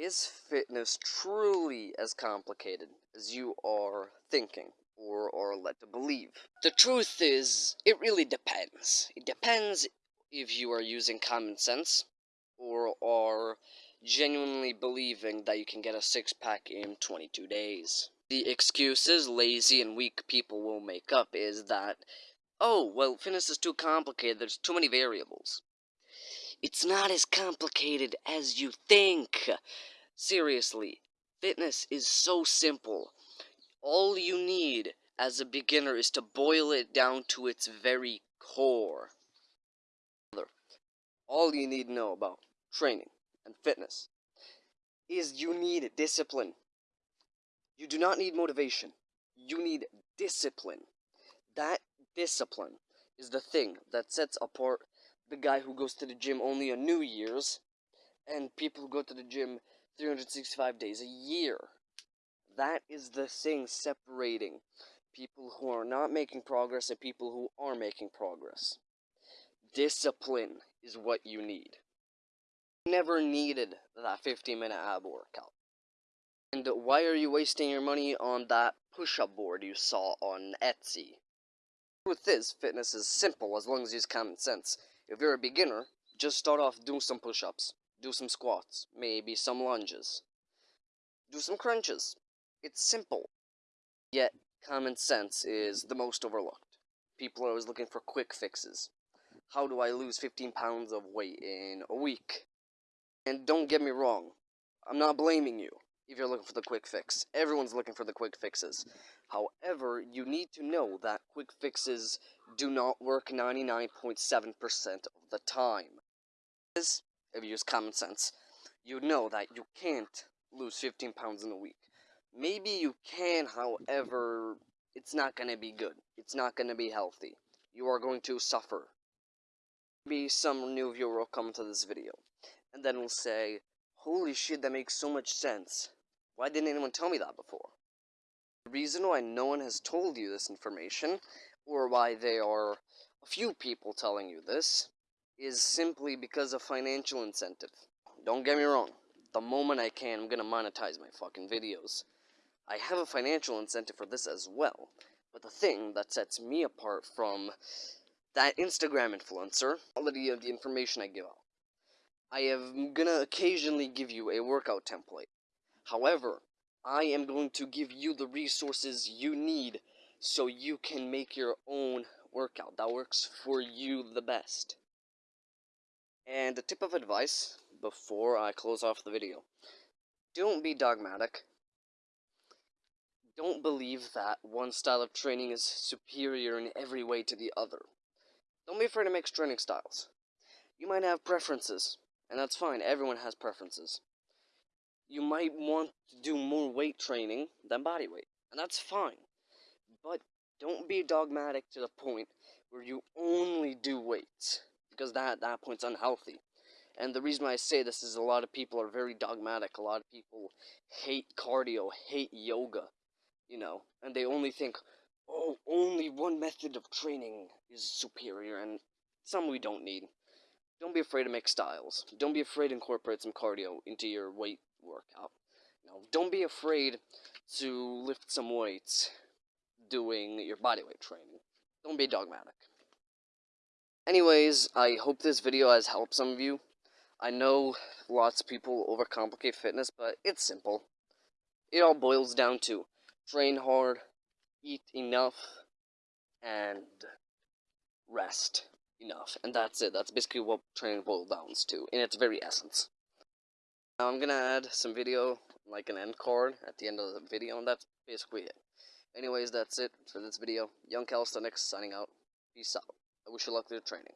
Is fitness truly as complicated as you are thinking or are led to believe? The truth is, it really depends. It depends if you are using common sense or are genuinely believing that you can get a six pack in 22 days. The excuses lazy and weak people will make up is that, oh, well, fitness is too complicated, there's too many variables. It's not as complicated as you think. Seriously, fitness is so simple. All you need as a beginner is to boil it down to its very core. All you need to know about training and fitness is you need discipline. You do not need motivation. You need discipline. That discipline is the thing that sets apart the guy who goes to the gym only on New Year's and people who go to the gym 365 days a year. That is the thing separating people who are not making progress and people who are making progress. Discipline is what you need. Never needed that 15 minute ab workout. And why are you wasting your money on that push up board you saw on Etsy? With this, fitness is simple as long as you use common sense. If you're a beginner, just start off doing some push-ups, do some squats, maybe some lunges, do some crunches. It's simple. Yet, common sense is the most overlooked. People are always looking for quick fixes. How do I lose 15 pounds of weight in a week? And don't get me wrong, I'm not blaming you if you're looking for the quick fix. Everyone's looking for the quick fixes. However, you need to know that quick fixes do not work 99.7% of the time. If you use common sense, you know that you can't lose 15 pounds in a week. Maybe you can, however, it's not going to be good. It's not going to be healthy. You are going to suffer. Maybe some new viewer will come to this video, and then will say, Holy shit, that makes so much sense. Why didn't anyone tell me that before? The reason why no one has told you this information, or why there are a few people telling you this, is simply because of financial incentive. Don't get me wrong, the moment I can, I'm gonna monetize my fucking videos. I have a financial incentive for this as well, but the thing that sets me apart from that Instagram influencer, quality of the information I give out. I am gonna occasionally give you a workout template. However, I am going to give you the resources you need so you can make your own workout that works for you the best. And a tip of advice before I close off the video. Don't be dogmatic. Don't believe that one style of training is superior in every way to the other. Don't be afraid to mix training styles. You might have preferences, and that's fine, everyone has preferences you might want to do more weight training than body weight, and that's fine. But don't be dogmatic to the point where you only do weights, because that that point's unhealthy. And the reason why I say this is a lot of people are very dogmatic. A lot of people hate cardio, hate yoga, you know, and they only think, oh, only one method of training is superior, and some we don't need. Don't be afraid to make styles. Don't be afraid to incorporate some cardio into your weight workout. Know, don't be afraid to lift some weights doing your bodyweight training. Don't be dogmatic. Anyways, I hope this video has helped some of you. I know lots of people overcomplicate fitness, but it's simple. It all boils down to train hard, eat enough, and rest enough. And that's it. That's basically what training boils down to, in its very essence. Now I'm gonna add some video, like an end card, at the end of the video, and that's basically it. Anyways, that's it for this video. Young Calisthenics signing out. Peace out. I wish you luck with your training.